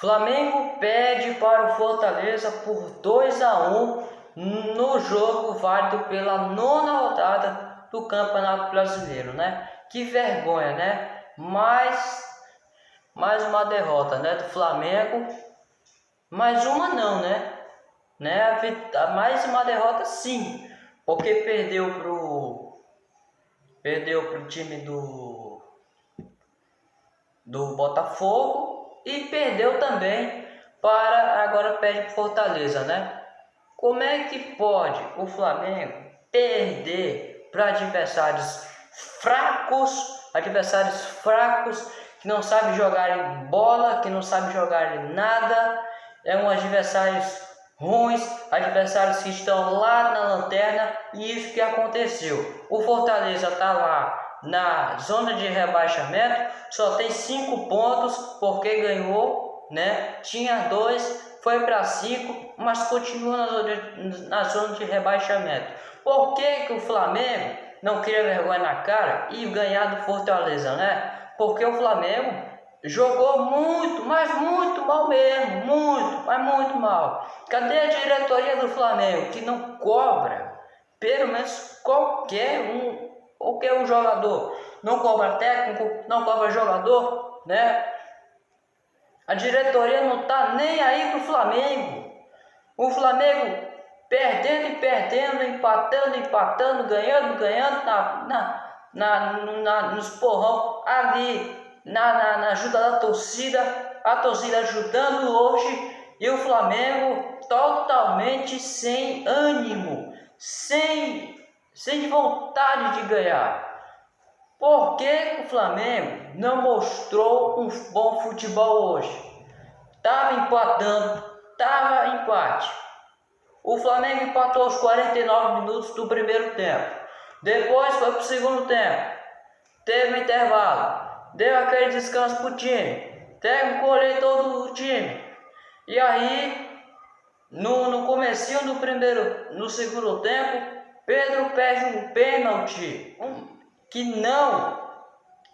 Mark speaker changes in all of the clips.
Speaker 1: Flamengo pede para o Fortaleza por 2 a 1 no jogo válido pela nona rodada do Campeonato Brasileiro, né? Que vergonha, né? Mais, mais uma derrota, né? Do Flamengo. Mais uma não, né? né? Mais uma derrota sim, porque perdeu pro perdeu pro time do do Botafogo e perdeu também para agora perde para Fortaleza, né? Como é que pode o Flamengo perder para adversários fracos, adversários fracos que não sabem jogar bola, que não sabem jogar nada, é um adversários ruins, adversários que estão lá na lanterna e isso que aconteceu. O Fortaleza está lá na zona de rebaixamento, só tem cinco pontos porque ganhou, né? Tinha dois, foi para cinco, mas continua na zona, de, na zona de rebaixamento. Por que, que o Flamengo não queria vergonha na cara e ganhar do Fortaleza, né? Porque o Flamengo jogou muito, mas muito mal mesmo, muito, mas muito mal. Cadê a diretoria do Flamengo que não cobra pelo menos qualquer um qualquer um jogador. Não cobra técnico, não cobra jogador, né? A diretoria não tá nem aí pro Flamengo. O Flamengo perdendo e perdendo, empatando, empatando, ganhando, ganhando na, na, na, na nos porrão ali na, na, na ajuda da torcida, a torcida ajudando hoje e o Flamengo totalmente sem ânimo, sem sem vontade de ganhar. Por que o Flamengo não mostrou um bom futebol hoje? Estava empatando, estava empate. O Flamengo empatou aos 49 minutos do primeiro tempo. Depois foi para o segundo tempo. Teve um intervalo. Deu aquele descanso para o time. Teve um colher todo o time. E aí, no, no comecinho do primeiro, no segundo tempo, Pedro perde um pênalti um, que não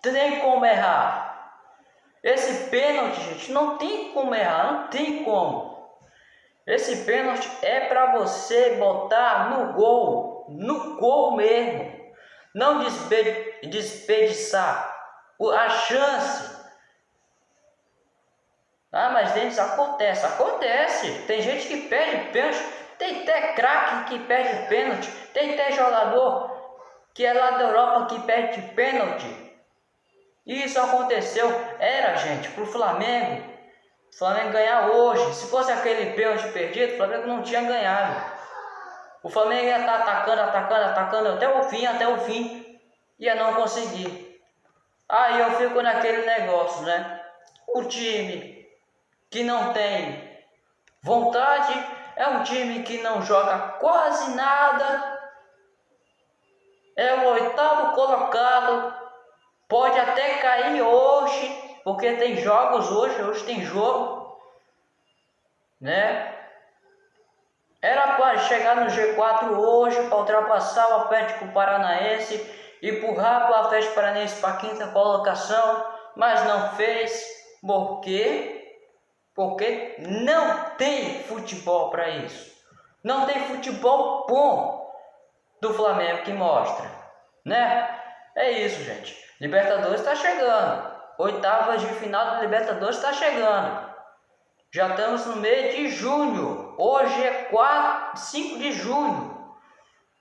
Speaker 1: tem como errar. Esse pênalti, gente, não tem como errar, não tem como. Esse pênalti é para você botar no gol, no gol mesmo. Não desperdiçar a chance. Ah, mas Denis, acontece, acontece. Tem gente que perde pênalti tem até craque que perde pênalti. Tem até jogador que é lá da Europa que perde pênalti. Isso aconteceu, era gente, pro Flamengo. Flamengo ganhar hoje. Se fosse aquele pênalti perdido, o Flamengo não tinha ganhado. O Flamengo ia estar tá atacando, atacando, atacando até o fim, até o fim. Ia não conseguir. Aí eu fico naquele negócio, né? O time que não tem vontade é um time que não joga quase nada. É o oitavo colocado. Pode até cair hoje, porque tem jogos hoje, hoje tem jogo, né? Era para chegar no G4 hoje, para ultrapassar o Atlético Paranaense empurrar o Atlético Paranaense para a quinta colocação, mas não fez. Por quê? Porque não tem futebol para isso. Não tem futebol bom do Flamengo que mostra, né? É isso, gente. Libertadores está chegando. Oitavas de final da Libertadores está chegando. Já estamos no mês de junho. Hoje é 4, 5 de junho.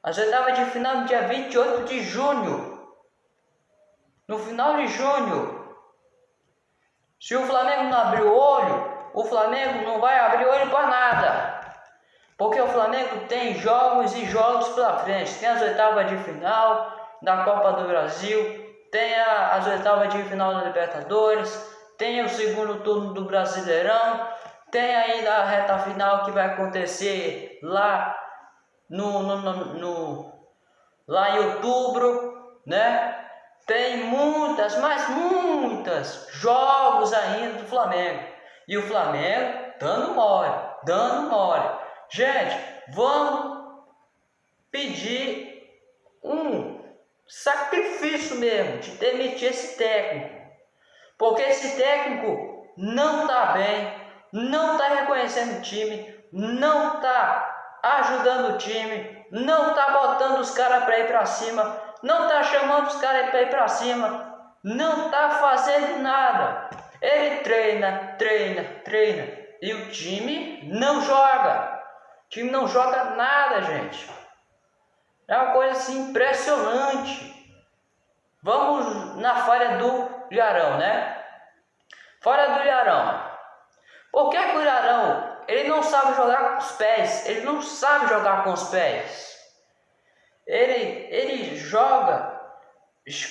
Speaker 1: As oitavas de final no dia 28 de junho. No final de junho. Se o Flamengo não abrir o olho, o Flamengo não vai abrir olho para nada. Porque o Flamengo tem jogos e jogos pela frente. Tem as oitavas de final da Copa do Brasil, tem a, as oitavas de final da Libertadores, tem o segundo turno do Brasileirão, tem ainda a reta final que vai acontecer lá no, no, no, no lá em outubro, né? Tem muitas, mas muitas jogos ainda do Flamengo. E o Flamengo dando mole, dando mole. Gente, vamos pedir um sacrifício mesmo de demitir esse técnico. Porque esse técnico não está bem. não está reconhecendo o time, não está ajudando o time, não está botando os caras para ir para cima, não está chamando os caras para ir para cima, não está fazendo nada. Ele treina, treina, treina e o time não joga. O time não joga nada, gente. É uma coisa assim impressionante. Vamos na falha do Ilharão, né? Falha do Ilharão. Por que, que o Ilharão ele não sabe jogar com os pés? Ele não sabe jogar com os pés. Ele, ele joga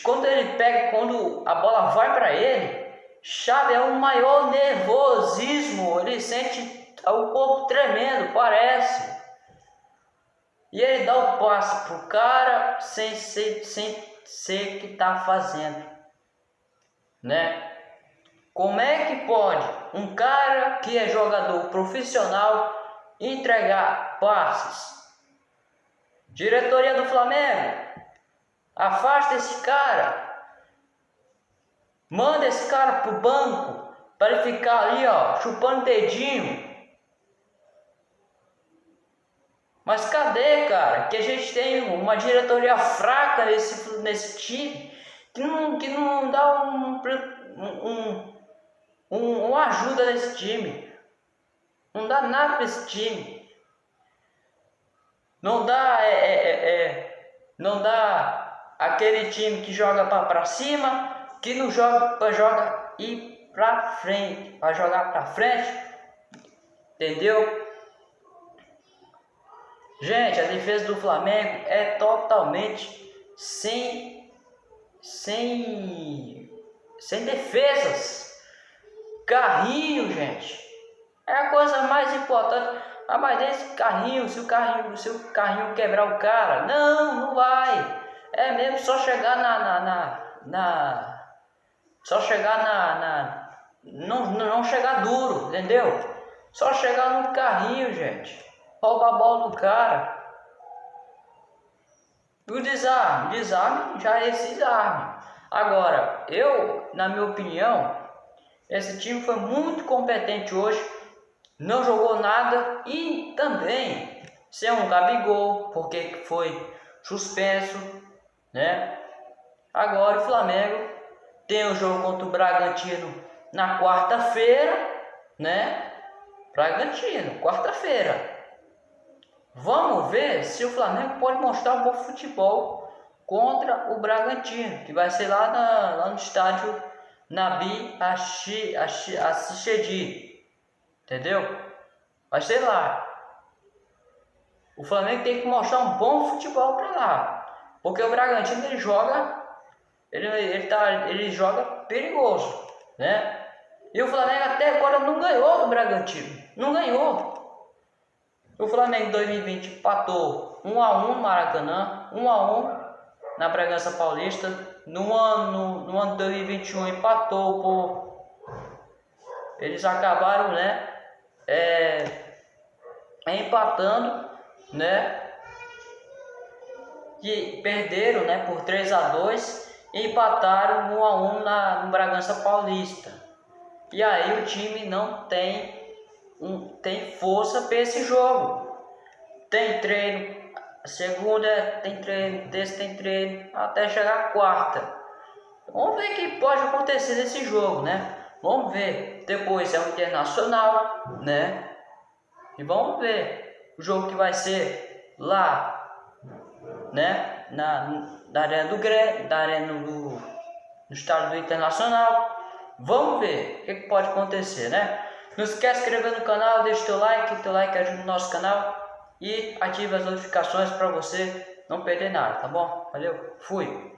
Speaker 1: quando ele pega, quando a bola vai para ele, chave é um maior nervosismo. Ele sente o corpo tremendo, parece. E ele dá o passe pro cara sem ser, sem ser que tá fazendo, né? Como é que pode um cara que é jogador profissional entregar passes? Diretoria do Flamengo, afasta esse cara. Manda esse cara pro banco para ele ficar ali, ó, chupando dedinho Mas cadê, cara? Que a gente tem uma diretoria fraca nesse, nesse time que não, que não dá um, um, um, ajuda nesse time. Não dá nada para esse time. Não dá, é, é, é, é não dá aquele time que joga para cima, que não joga para joga ir para frente, para jogar para frente. Entendeu? Gente, a defesa do Flamengo é totalmente sem sem sem defesas. Carrinho, gente. É a coisa mais importante. Ah, mas esse carrinho, se o carrinho, se o carrinho quebrar o cara, não, não vai. É mesmo só chegar na na, na, na só chegar na, na não, não chegar duro, entendeu? Só chegar no carrinho, gente rouba a bola do cara. E o desarme, desarme já é esse desarme. Agora, eu, na minha opinião, esse time foi muito competente hoje, não jogou nada e também sem um Gabigol, porque foi suspenso, né? Agora o Flamengo tem o jogo contra o Bragantino na quarta-feira, né? Bragantino, quarta-feira. Vamos ver se o Flamengo pode mostrar um bom futebol contra o Bragantino, que vai ser lá, na, lá no estádio Nabi Assichedi. Entendeu? Vai ser lá. O Flamengo tem que mostrar um bom futebol para lá. Porque o Bragantino ele joga ele, ele, tá, ele joga perigoso, né? E o Flamengo até agora não ganhou do Bragantino. Não ganhou. O Flamengo 2020 empatou 1 a 1 no Maracanã, 1 a 1 na Bragança Paulista. No ano, no ano 2021 empatou por eles acabaram, né, é, empatando, né, que perderam, né, por 3 a 2 e empataram 1 a 1 na no Bragança Paulista. E aí o time não tem um, tem força para esse jogo. Tem treino, segunda tem treino, terça tem treino, até chegar quarta. Vamos ver o que pode acontecer nesse jogo, né? Vamos ver. Depois é o Internacional, né? E vamos ver o jogo que vai ser lá, né? Na, na arena do Grêmio, da arena do, no estádio do Internacional. Vamos ver o que, que pode acontecer, né? Não esquece de inscrever no canal, deixa teu like, teu like ajuda o nosso canal e ative as notificações para você não perder nada, tá bom? Valeu, fui!